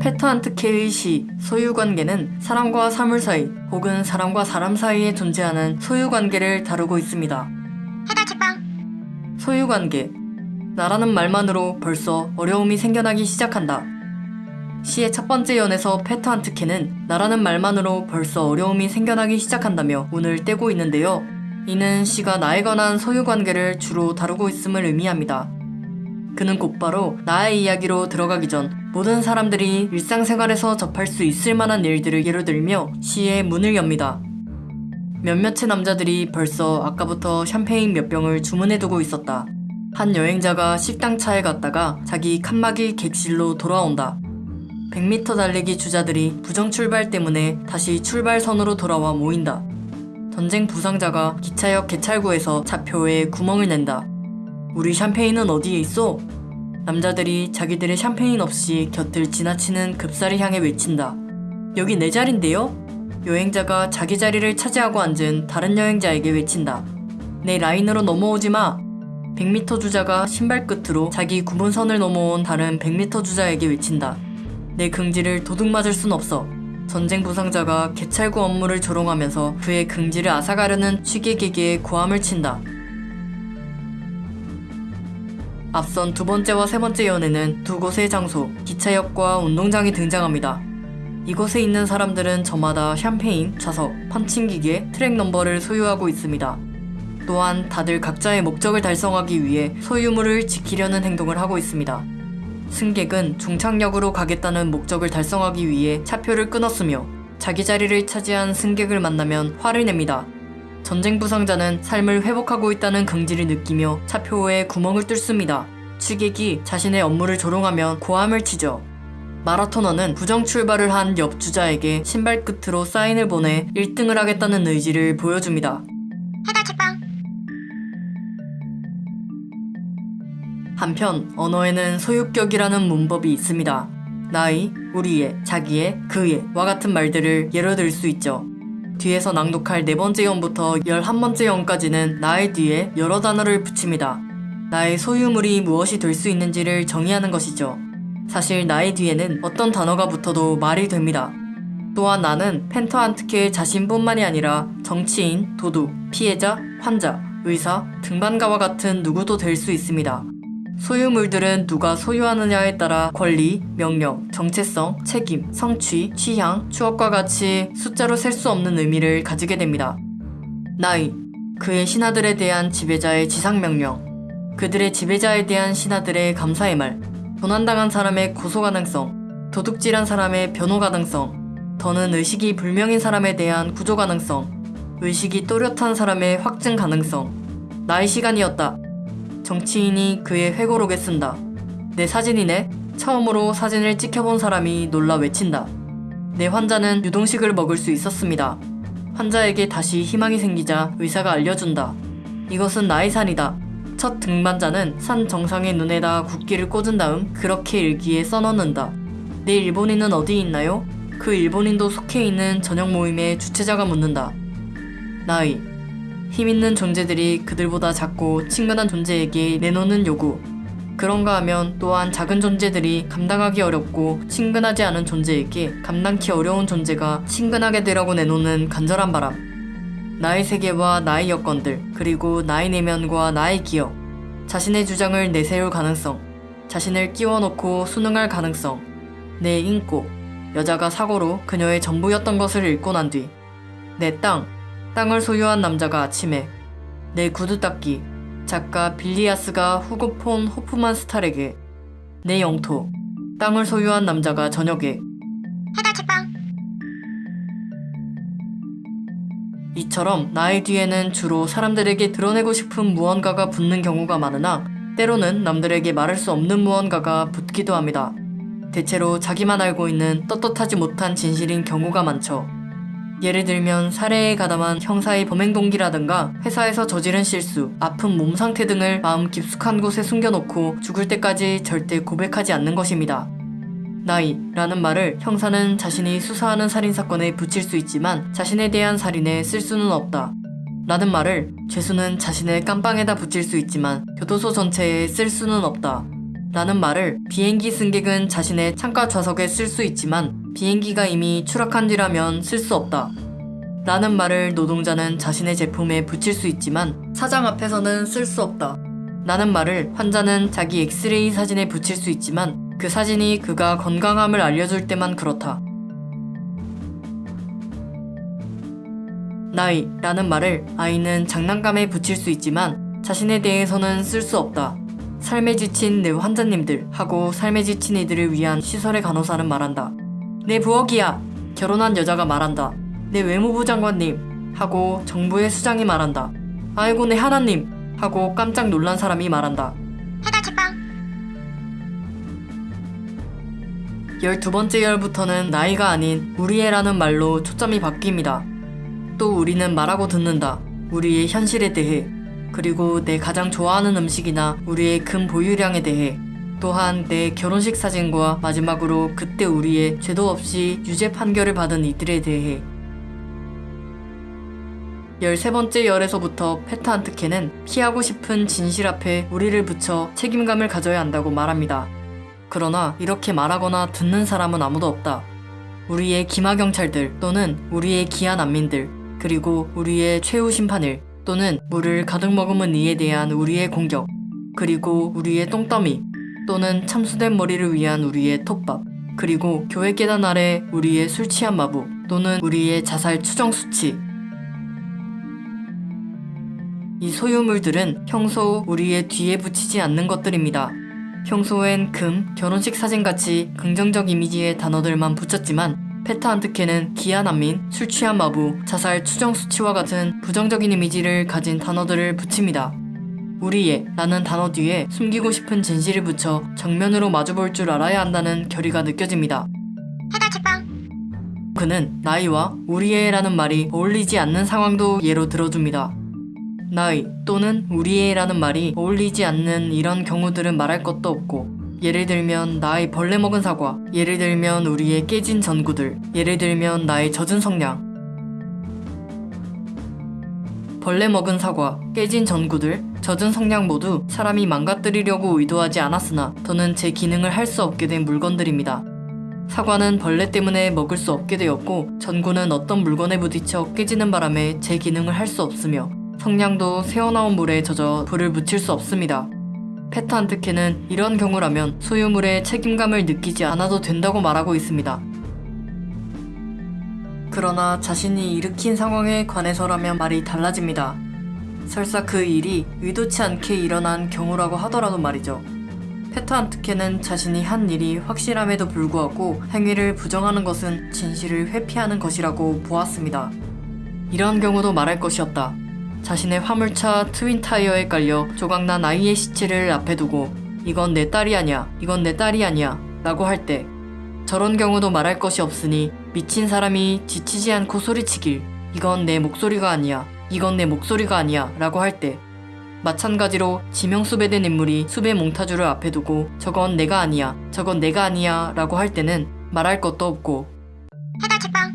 페트한트 케의 시 소유관계는 사람과 사물 사이 혹은 사람과 사람 사이에 존재하는 소유관계를 다루고 있습니다. 해달 책방 소유관계 나라는 말만으로 벌써 어려움이 생겨나기 시작한다. 시의 첫 번째 연에서 페트한트케는 나라는 말만으로 벌써 어려움이 생겨나기 시작한다며 운을 떼고 있는데요. 이는 시가 나에 관한 소유관계를 주로 다루고 있음을 의미합니다. 그는 곧바로 나의 이야기로 들어가기 전 모든 사람들이 일상생활에서 접할 수 있을 만한 일들을 예로 들며 시의 문을 엽니다. 몇몇의 남자들이 벌써 아까부터 샴페인 몇 병을 주문해두고 있었다. 한 여행자가 식당 차에 갔다가 자기 칸막이 객실로 돌아온다. 100m 달리기 주자들이 부정 출발 때문에 다시 출발선으로 돌아와 모인다. 전쟁 부상자가 기차역 개찰구에서 차표에 구멍을 낸다. 우리 샴페인은 어디에 있어? 남자들이 자기들의 샴페인 없이 곁을 지나치는 급사를 향해 외친다. 여기 내 자리인데요? 여행자가 자기 자리를 차지하고 앉은 다른 여행자에게 외친다. 내 라인으로 넘어오지 마. 100m 주자가 신발 끝으로 자기 구분선을 넘어온 다른 100m 주자에게 외친다. 내 긍지를 도둑 맞을 순 없어. 전쟁 부상자가 개찰구 업무를 조롱하면서 그의 긍지를 앗아가려는 취객에게 고함을 친다. 앞선 두 번째와 세 번째 연에는 두 곳의 장소, 기차역과 운동장이 등장합니다. 이곳에 있는 사람들은 저마다 샴페인, 좌석, 펀칭기계, 트랙 넘버를 소유하고 있습니다. 또한 다들 각자의 목적을 달성하기 위해 소유물을 지키려는 행동을 하고 있습니다. 승객은 중창역으로 가겠다는 목적을 달성하기 위해 차표를 끊었으며 자기 자리를 차지한 승객을 만나면 화를 냅니다. 전쟁 부상자는 삶을 회복하고 있다는 긍지를 느끼며 차표에 구멍을 뚫습니다. 취객이 자신의 업무를 조롱하면 고함을 치죠. 마라토너는 부정 출발을 한 옆 주자에게 신발 끝으로 사인을 보내 1등을 하겠다는 의지를 보여줍니다. 해달 책방 한편 언어에는 소유격이라는 문법이 있습니다. 나의, 우리의, 자기의, 그의 와 같은 말들을 예로 들 수 있죠. 뒤에서 낭독할 네 번째 연부터 열한 번째 연까지는 나의 뒤에 여러 단어를 붙입니다. 나의 소유물이 무엇이 될 수 있는지를 정의하는 것이죠. 사실 나의 뒤에는 어떤 단어가 붙어도 말이 됩니다. 또한 나는 펜터한트케 자신뿐만이 아니라 정치인, 도둑, 피해자, 환자, 의사, 등반가와 같은 누구도 될 수 있습니다. 소유물들은 누가 소유하느냐에 따라 권리, 명령, 정체성, 책임, 성취, 취향, 추억과 같이 숫자로 셀 수 없는 의미를 가지게 됩니다. 나이, 그의 신하들에 대한 지배자의 지상명령, 그들의 지배자에 대한 신하들의 감사의 말, 도난당한 사람의 고소 가능성, 도둑질한 사람의 변호 가능성, 더는 의식이 불명인 사람에 대한 구조 가능성, 의식이 또렷한 사람의 확증 가능성, 나의 시간이었다. 정치인이 그의 회고록에 쓴다. 내 사진이네? 처음으로 사진을 찍혀본 사람이 놀라 외친다. 내 환자는 유동식을 먹을 수 있었습니다. 환자에게 다시 희망이 생기자 의사가 알려준다. 이것은 나의 산이다. 첫 등반자는 산 정상의 눈에다 국기를 꽂은 다음 그렇게 일기에 써넣는다. 내 일본인은 어디 있나요? 그 일본인도 속해 있는 저녁 모임의 주최자가 묻는다. 나의 힘있는 존재들이 그들보다 작고 친근한 존재에게 내놓는 요구. 그런가 하면 또한 작은 존재들이 감당하기 어렵고 친근하지 않은 존재에게 감당키 어려운 존재가 친근하게 되라고 내놓는 간절한 바람. 나의 세계와 나의 여건들, 그리고 나의 내면과 나의 기억. 자신의 주장을 내세울 가능성. 자신을 끼워놓고 수능할 가능성. 내 인고. 여자가 사고로 그녀의 전부였던 것을 잃고 난 뒤. 내 땅. 땅을 소유한 남자가 아침에 내 구두 닦기 작가 빌리아스가 후고 폰 호프만 스탈에게 내 영토 땅을 소유한 남자가 저녁에 해달 책방 이처럼 나의 뒤에는 주로 사람들에게 드러내고 싶은 무언가가 붙는 경우가 많으나 때로는 남들에게 말할 수 없는 무언가가 붙기도 합니다. 대체로 자기만 알고 있는 떳떳하지 못한 진실인 경우가 많죠. 예를 들면 살해에 가담한 형사의 범행 동기라든가 회사에서 저지른 실수, 아픈 몸 상태 등을 마음 깊숙한 곳에 숨겨놓고 죽을 때까지 절대 고백하지 않는 것입니다. 나이 라는 말을 형사는 자신이 수사하는 살인사건에 붙일 수 있지만 자신에 대한 살인에 쓸 수는 없다. 라는 말을 죄수는 자신의 깜빵에다 붙일 수 있지만 교도소 전체에 쓸 수는 없다. 라는 말을 비행기 승객은 자신의 창가 좌석에 쓸 수 있지만 비행기가 이미 추락한 뒤라면 쓸 수 없다. 라는 말을 노동자는 자신의 제품에 붙일 수 있지만 사장 앞에서는 쓸 수 없다. 라는 말을 환자는 자기 엑스레이 사진에 붙일 수 있지만 그 사진이 그가 건강함을 알려줄 때만 그렇다. 나이 라는 말을 아이는 장난감에 붙일 수 있지만 자신에 대해서는 쓸 수 없다. 삶에 지친 내 환자님들 하고 삶에 지친 이들을 위한 시설의 간호사는 말한다. 내 부엌이야. 결혼한 여자가 말한다. 내 외무부 장관님 하고 정부의 수장이 말한다. 아이고 내 하나님 하고 깜짝 놀란 사람이 말한다. 해달 책방. 12번째 열부터는 나이가 아닌 우리애라는 말로 초점이 바뀝니다. 또 우리는 말하고 듣는다. 우리의 현실에 대해. 그리고 내 가장 좋아하는 음식이나 우리의 금 보유량에 대해. 또한 내 결혼식 사진과 마지막으로 그때 우리의 죄도 없이 유죄 판결을 받은 이들에 대해. 13번째 열에서부터 페타안트케는 피하고 싶은 진실 앞에 우리를 붙여 책임감을 가져야 한다고 말합니다. 그러나 이렇게 말하거나 듣는 사람은 아무도 없다. 우리의 기마 경찰들 또는 우리의 기아 난민들 그리고 우리의 최후 심판을 또는 물을 가득 머금은 이에 대한 우리의 공격 그리고 우리의 똥더미 또는 참수된 머리를 위한 우리의 톱밥 그리고 교회 계단 아래 우리의 술 취한 마부 또는 우리의 자살 추정 수치 이 소유물들은 평소 우리의 뒤에 붙이지 않는 것들입니다. 평소엔 금, 결혼식 사진같이 긍정적 이미지의 단어들만 붙였지만 페타안트케는 기아 난민, 술 취한 마부, 자살 추정 수치와 같은 부정적인 이미지를 가진 단어들을 붙입니다. 우리의 라는 단어 뒤에 숨기고 싶은 진실을 붙여 정면으로 마주볼 줄 알아야 한다는 결의가 느껴집니다. 그는 나이와 우리의 라는 말이 어울리지 않는 상황도 예로 들어줍니다. 나이 또는 우리의 라는 말이 어울리지 않는 이런 경우들은 말할 것도 없고 예를 들면 나의 벌레 먹은 사과 예를 들면 우리의 깨진 전구들 예를 들면 나의 젖은 성냥 벌레 먹은 사과, 깨진 전구들, 젖은 성냥 모두 사람이 망가뜨리려고 의도하지 않았으나 더는 제 기능을 할 수 없게 된 물건들입니다. 사과는 벌레 때문에 먹을 수 없게 되었고 전구는 어떤 물건에 부딪혀 깨지는 바람에 제 기능을 할 수 없으며 성냥도 새어나온 물에 젖어 불을 붙일 수 없습니다. 페타안트케는 이런 경우라면 소유물에 책임감을 느끼지 않아도 된다고 말하고 있습니다. 그러나 자신이 일으킨 상황에 관해서라면 말이 달라집니다. 설사 그 일이 의도치 않게 일어난 경우라고 하더라도 말이죠. 페타안트케는 자신이 한 일이 확실함에도 불구하고 행위를 부정하는 것은 진실을 회피하는 것이라고 보았습니다. 이런 경우도 말할 것이 없다. 자신의 화물차 트윈 타이어에 깔려 조각난 아이의 시체를 앞에 두고 이건 내 딸이 아니야, 이건 내 딸이 아니야 라고 할 때 저런 경우도 말할 것이 없으니 미친 사람이 지치지 않고 소리치길 이건 내 목소리가 아니야, 이건 내 목소리가 아니야 라고 할 때 마찬가지로 지명수배된 인물이 수배 몽타주를 앞에 두고 저건 내가 아니야, 저건 내가 아니야 라고 할 때는 말할 것도 없고 해달 책방.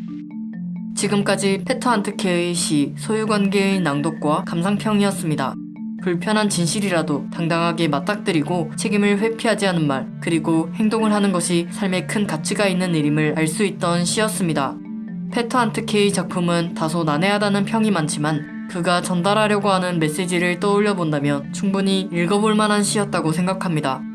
지금까지 페터 안트케의 시 소유관계의 낭독과 감상평이었습니다. 불편한 진실이라도 당당하게 맞닥뜨리고 책임을 회피하지 않은 말 그리고 행동을 하는 것이 삶에 큰 가치가 있는 일임을 알 수 있던 시였습니다. 페터 안트케의 작품은 다소 난해하다는 평이 많지만 그가 전달하려고 하는 메시지를 떠올려 본다면 충분히 읽어볼 만한 시였다고 생각합니다.